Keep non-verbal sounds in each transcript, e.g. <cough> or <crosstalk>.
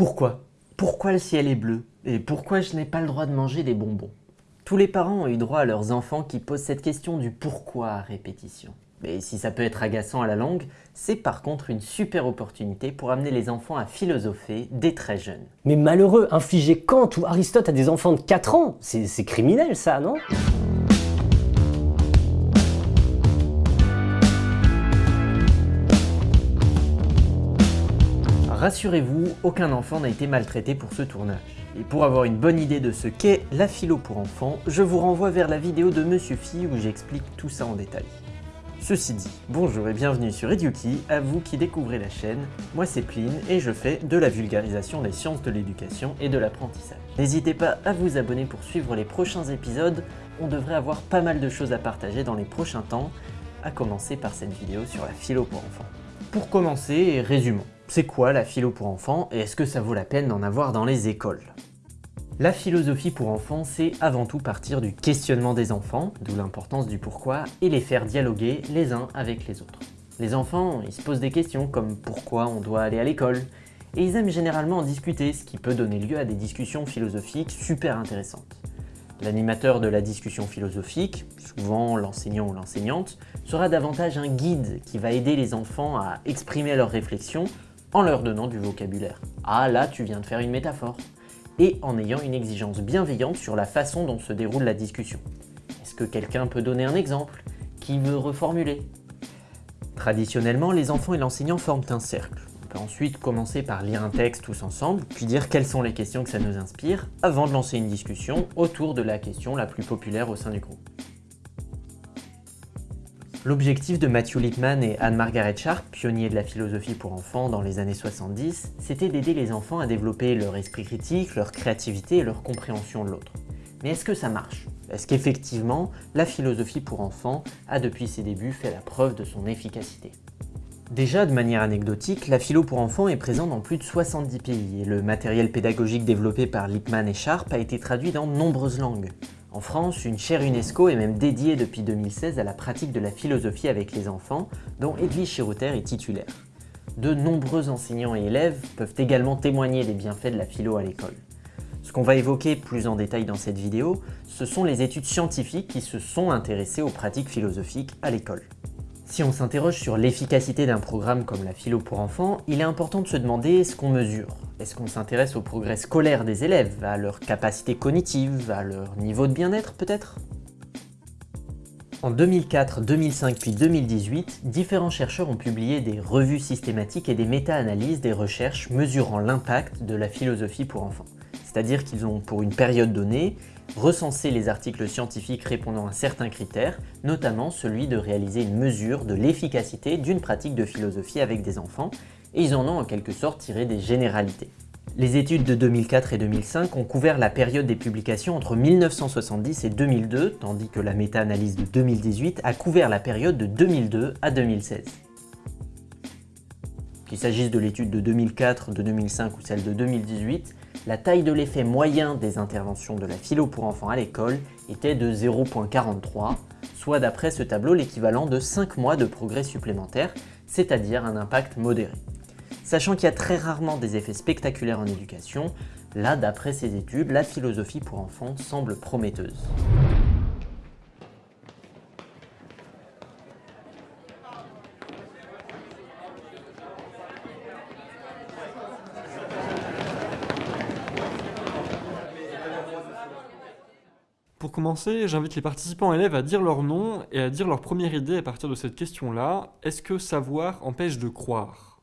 Pourquoi? Pourquoi le ciel est bleu? Et pourquoi je n'ai pas le droit de manger des bonbons? Tous les parents ont eu droit à leurs enfants qui posent cette question du pourquoi à répétition. Mais si ça peut être agaçant à la langue, c'est par contre une super opportunité pour amener les enfants à philosopher dès très jeunes. Mais malheureux, infliger Kant ou Aristote à des enfants de 4 ans, c'est criminel ça, non? Rassurez-vous, aucun enfant n'a été maltraité pour ce tournage. Et pour avoir une bonne idée de ce qu'est la philo pour enfants, je vous renvoie vers la vidéo de Monsieur Phi où j'explique tout ça en détail. Ceci dit, bonjour et bienvenue sur Eduki, à vous qui découvrez la chaîne, moi c'est Pline et je fais de la vulgarisation des sciences de l'éducation et de l'apprentissage. N'hésitez pas à vous abonner pour suivre les prochains épisodes, on devrait avoir pas mal de choses à partager dans les prochains temps, à commencer par cette vidéo sur la philo pour enfants. Pour commencer, résumons. C'est quoi la philo pour enfants et est-ce que ça vaut la peine d'en avoir dans les écoles? La philosophie pour enfants, c'est avant tout partir du questionnement des enfants, d'où l'importance du pourquoi, et les faire dialoguer les uns avec les autres. Les enfants, ils se posent des questions comme pourquoi on doit aller à l'école, et ils aiment généralement en discuter, ce qui peut donner lieu à des discussions philosophiques super intéressantes. L'animateur de la discussion philosophique, souvent l'enseignant ou l'enseignante, sera davantage un guide qui va aider les enfants à exprimer leurs réflexions en leur donnant du vocabulaire. Ah là, tu viens de faire une métaphore et en ayant une exigence bienveillante sur la façon dont se déroule la discussion. Est-ce que quelqu'un peut donner un exemple Qui veut reformuler? Traditionnellement, les enfants et l'enseignant forment un cercle. On peut ensuite commencer par lire un texte tous ensemble, puis dire quelles sont les questions que ça nous inspire, avant de lancer une discussion autour de la question la plus populaire au sein du groupe. L'objectif de Matthew Lippmann et Anne-Margaret Sharp, pionniers de la philosophie pour enfants dans les années 70, c'était d'aider les enfants à développer leur esprit critique, leur créativité et leur compréhension de l'autre. Mais est-ce que ça marche? Est-ce qu'effectivement, la philosophie pour enfants a depuis ses débuts fait la preuve de son efficacité? Déjà, de manière anecdotique, la philo pour enfants est présente dans plus de 70 pays et le matériel pédagogique développé par Lippmann et Sharp a été traduit dans nombreuses langues. En France, une chaire UNESCO est même dédiée depuis 2016 à la pratique de la philosophie avec les enfants, dont Edwige Chirouter est titulaire. De nombreux enseignants et élèves peuvent également témoigner des bienfaits de la philo à l'école. Ce qu'on va évoquer plus en détail dans cette vidéo, ce sont les études scientifiques qui se sont intéressées aux pratiques philosophiques à l'école. Si on s'interroge sur l'efficacité d'un programme comme la philo pour enfants, il est important de se demander ce qu'on mesure. Est-ce qu'on s'intéresse au progrès scolaire des élèves, à leur capacité cognitive, à leur niveau de bien-être peut-être? En 2004, 2005 puis 2018, différents chercheurs ont publié des revues systématiques et des méta-analyses des recherches mesurant l'impact de la philosophie pour enfants. C'est-à-dire qu'ils ont, pour une période donnée, recenser les articles scientifiques répondant à certains critères, notamment celui de réaliser une mesure de l'efficacité d'une pratique de philosophie avec des enfants, et ils en ont en quelque sorte tiré des généralités. Les études de 2004 et 2005 ont couvert la période des publications entre 1970 et 2002, tandis que la méta-analyse de 2018 a couvert la période de 2002 à 2016. Qu'il s'agisse de l'étude de 2004, de 2005 ou celle de 2018, la taille de l'effet moyen des interventions de la philo pour enfants à l'école était de 0.43, soit d'après ce tableau l'équivalent de 5 mois de progrès supplémentaires, c'est-à-dire un impact modéré. Sachant qu'il y a très rarement des effets spectaculaires en éducation, là d'après ces études, la philosophie pour enfants semble prometteuse. Pour commencer, j'invite les participants élèves à dire leur nom et à dire leur première idée à partir de cette question-là. Est-ce que savoir empêche de croire?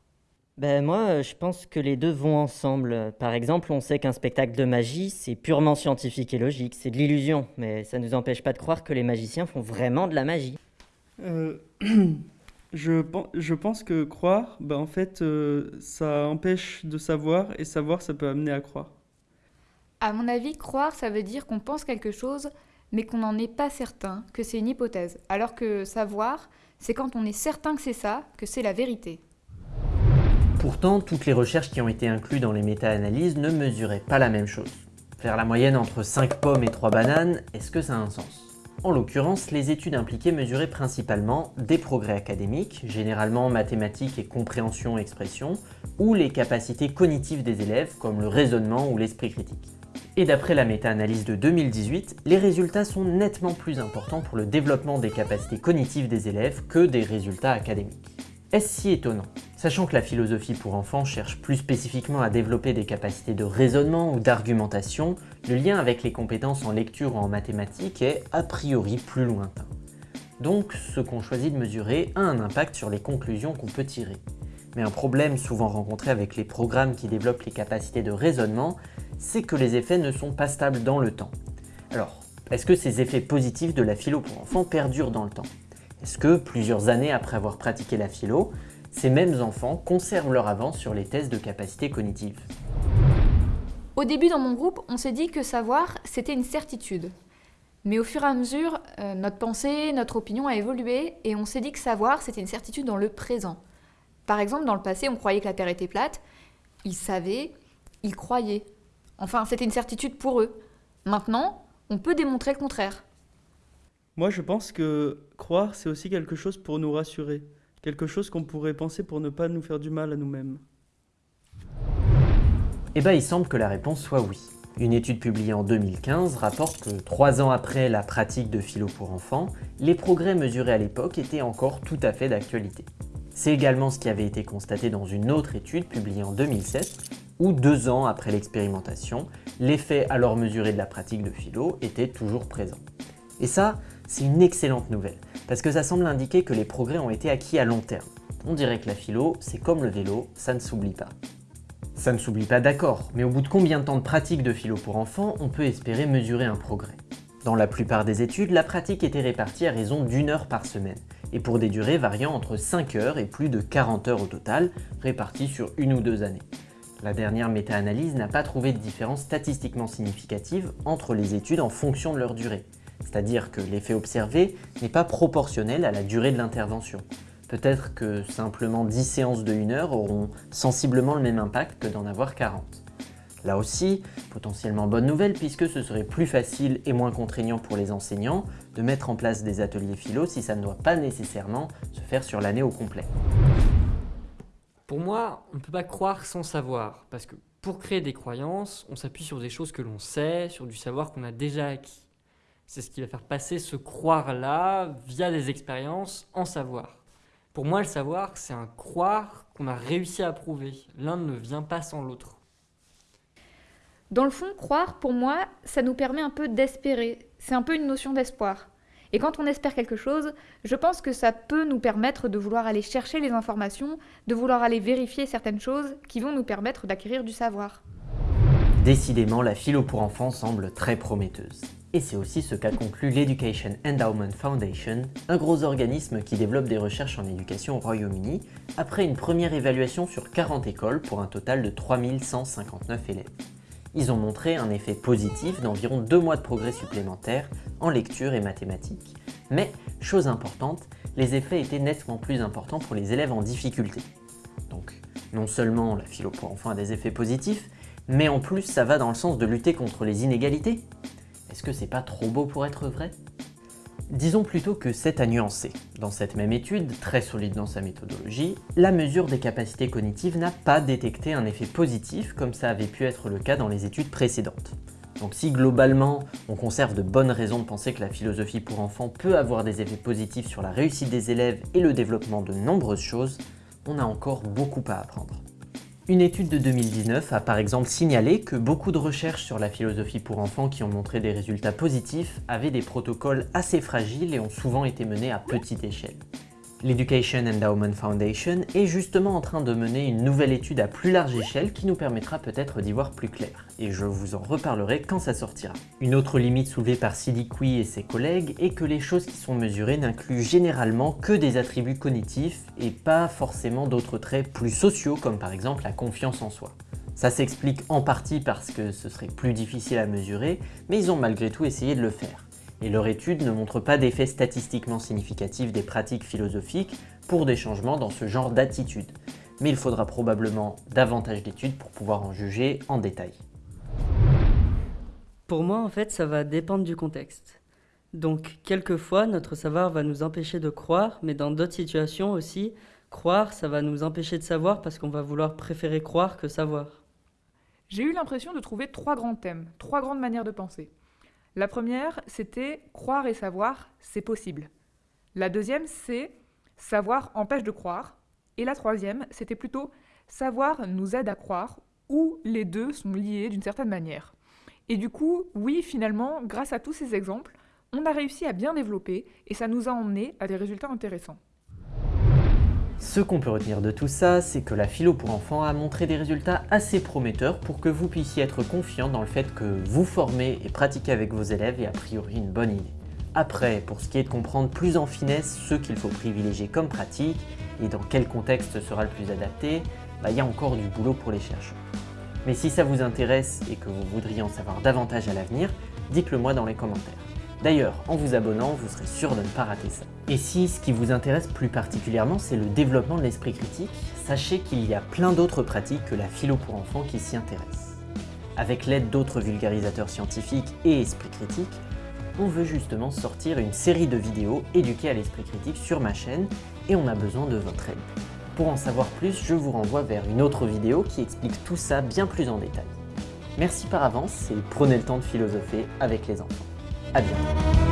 Ben moi, je pense que les deux vont ensemble. Par exemple, on sait qu'un spectacle de magie, c'est purement scientifique et logique, c'est de l'illusion, mais ça ne nous empêche pas de croire que les magiciens font vraiment de la magie. Euh, <clears throat> je, je, pense que croire, ben en fait, euh, ça empêche de savoir, et savoir, ça peut amener à croire. À mon avis, croire, ça veut dire qu'on pense quelque chose, mais qu'on n'en est pas certain, que c'est une hypothèse. Alors que savoir, c'est quand on est certain que c'est ça, que c'est la vérité. Pourtant, toutes les recherches qui ont été incluses dans les méta-analyses ne mesuraient pas la même chose. Faire la moyenne entre 5 pommes et 3 bananes, est-ce que ça a un sens? En l'occurrence, les études impliquées mesuraient principalement des progrès académiques, généralement mathématiques et compréhension-expression, ou les capacités cognitives des élèves comme le raisonnement ou l'esprit critique. Et d'après la méta-analyse de 2018, les résultats sont nettement plus importants pour le développement des capacités cognitives des élèves que des résultats académiques. Est-ce si étonnant? Sachant que la philosophie pour enfants cherche plus spécifiquement à développer des capacités de raisonnement ou d'argumentation, le lien avec les compétences en lecture ou en mathématiques est a priori plus lointain. Donc ce qu'on choisit de mesurer a un impact sur les conclusions qu'on peut tirer. Mais un problème souvent rencontré avec les programmes qui développent les capacités de raisonnement, c'est que les effets ne sont pas stables dans le temps. Alors, est-ce que ces effets positifs de la philo pour enfants perdurent dans le temps? Est-ce que, plusieurs années après avoir pratiqué la philo, ces mêmes enfants conservent leur avance sur les tests de capacité cognitive? Au début dans mon groupe, on s'est dit que savoir, c'était une certitude. Mais au fur et à mesure, euh, notre pensée, notre opinion a évolué et on s'est dit que savoir, c'était une certitude dans le présent. Par exemple, dans le passé, on croyait que la Terre était plate. Ils savaient, ils croyaient. Enfin, c'était une certitude pour eux. Maintenant, on peut démontrer le contraire. Moi, je pense que croire, c'est aussi quelque chose pour nous rassurer, quelque chose qu'on pourrait penser pour ne pas nous faire du mal à nous-mêmes. Eh bien, il semble que la réponse soit oui. Une étude publiée en 2015 rapporte que trois ans après la pratique de philo pour enfants, les progrès mesurés à l'époque étaient encore tout à fait d'actualité. C'est également ce qui avait été constaté dans une autre étude publiée en 2007, où deux ans après l'expérimentation, l'effet alors mesuré de la pratique de philo était toujours présent. Et ça, c'est une excellente nouvelle, parce que ça semble indiquer que les progrès ont été acquis à long terme. On dirait que la philo, c'est comme le vélo, ça ne s'oublie pas. Ça ne s'oublie pas d'accord, mais au bout de combien de temps de pratique de philo pour enfants, on peut espérer mesurer un progrès? Dans la plupart des études, la pratique était répartie à raison d'une heure par semaine, et pour des durées variant entre 5 heures et plus de 40 heures au total, réparties sur une ou deux années. La dernière méta-analyse n'a pas trouvé de différence statistiquement significative entre les études en fonction de leur durée, c'est-à-dire que l'effet observé n'est pas proportionnel à la durée de l'intervention. Peut-être que simplement 10 séances de 1 heure auront sensiblement le même impact que d'en avoir 40. Là aussi, potentiellement bonne nouvelle puisque ce serait plus facile et moins contraignant pour les enseignants de mettre en place des ateliers philo si ça ne doit pas nécessairement se faire sur l'année au complet. Pour moi, on ne peut pas croire sans savoir, parce que pour créer des croyances, on s'appuie sur des choses que l'on sait, sur du savoir qu'on a déjà acquis. C'est ce qui va faire passer ce croire-là via des expériences en savoir. Pour moi, le savoir, c'est un croire qu'on a réussi à prouver. L'un ne vient pas sans l'autre. Dans le fond, croire, pour moi, ça nous permet un peu d'espérer. C'est un peu une notion d'espoir. Et quand on espère quelque chose, je pense que ça peut nous permettre de vouloir aller chercher les informations, de vouloir aller vérifier certaines choses qui vont nous permettre d'acquérir du savoir. Décidément, la philo pour enfants semble très prometteuse. Et c'est aussi ce qu'a conclu l'Education Endowment Foundation, un gros organisme qui développe des recherches en éducation au Royaume-Uni, après une première évaluation sur 40 écoles pour un total de 3159 élèves. Ils ont montré un effet positif d'environ 2 mois de progrès supplémentaires en lecture et mathématiques. Mais, chose importante, les effets étaient nettement plus importants pour les élèves en difficulté. Donc, non seulement la philo pour enfants a des effets positifs, mais en plus ça va dans le sens de lutter contre les inégalités. Est-ce que c'est pas trop beau pour être vrai? Disons plutôt que c'est à nuancer. Dans cette même étude, très solide dans sa méthodologie, la mesure des capacités cognitives n'a pas détecté un effet positif comme ça avait pu être le cas dans les études précédentes. Donc si globalement, on conserve de bonnes raisons de penser que la philosophie pour enfants peut avoir des effets positifs sur la réussite des élèves et le développement de nombreuses choses, on a encore beaucoup à apprendre. Une étude de 2019 a par exemple signalé que beaucoup de recherches sur la philosophie pour enfants qui ont montré des résultats positifs avaient des protocoles assez fragiles et ont souvent été menés à petite échelle. L'Education Endowment Foundation est justement en train de mener une nouvelle étude à plus large échelle qui nous permettra peut-être d'y voir plus clair, et je vous en reparlerai quand ça sortira. Une autre limite soulevée par Kui et ses collègues est que les choses qui sont mesurées n'incluent généralement que des attributs cognitifs et pas forcément d'autres traits plus sociaux comme par exemple la confiance en soi. Ça s'explique en partie parce que ce serait plus difficile à mesurer, mais ils ont malgré tout essayé de le faire et leur étude ne montre pas d'effet statistiquement significatif des pratiques philosophiques pour des changements dans ce genre d'attitude. Mais il faudra probablement davantage d'études pour pouvoir en juger en détail. Pour moi, en fait, ça va dépendre du contexte. Donc, quelquefois, notre savoir va nous empêcher de croire, mais dans d'autres situations aussi, croire, ça va nous empêcher de savoir parce qu'on va vouloir préférer croire que savoir. J'ai eu l'impression de trouver trois grands thèmes, trois grandes manières de penser. La première, c'était croire et savoir, c'est possible. La deuxième, c'est savoir empêche de croire. Et la troisième, c'était plutôt savoir nous aide à croire, ou les deux sont liés d'une certaine manière. Et du coup, oui, finalement, grâce à tous ces exemples, on a réussi à bien développer et ça nous a emmené à des résultats intéressants. Ce qu'on peut retenir de tout ça, c'est que la philo pour enfants a montré des résultats assez prometteurs pour que vous puissiez être confiant dans le fait que vous formez et pratiquez avec vos élèves est a priori une bonne idée. Après, pour ce qui est de comprendre plus en finesse ce qu'il faut privilégier comme pratique et dans quel contexte sera le plus adapté, bah, il y a encore du boulot pour les chercheurs. Mais si ça vous intéresse et que vous voudriez en savoir davantage à l'avenir, dites-le moi dans les commentaires. D'ailleurs, en vous abonnant, vous serez sûr de ne pas rater ça. Et si ce qui vous intéresse plus particulièrement, c'est le développement de l'esprit critique, sachez qu'il y a plein d'autres pratiques que la philo pour enfants qui s'y intéressent. Avec l'aide d'autres vulgarisateurs scientifiques et esprit critique, on veut justement sortir une série de vidéos éduquées à l'esprit critique sur ma chaîne et on a besoin de votre aide. Pour en savoir plus, je vous renvoie vers une autre vidéo qui explique tout ça bien plus en détail. Merci par avance et prenez le temps de philosopher avec les enfants. À bientôt